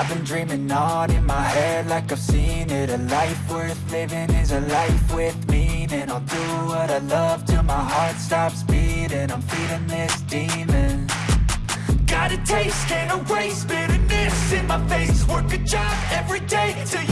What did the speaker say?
I've been dreaming on in my head like I've seen it. A life worth living is a life with meaning. I'll do what I love till my heart stops beating. I'm feeding this demon. Got a taste, can't erase bitterness in my face. Work a job every day till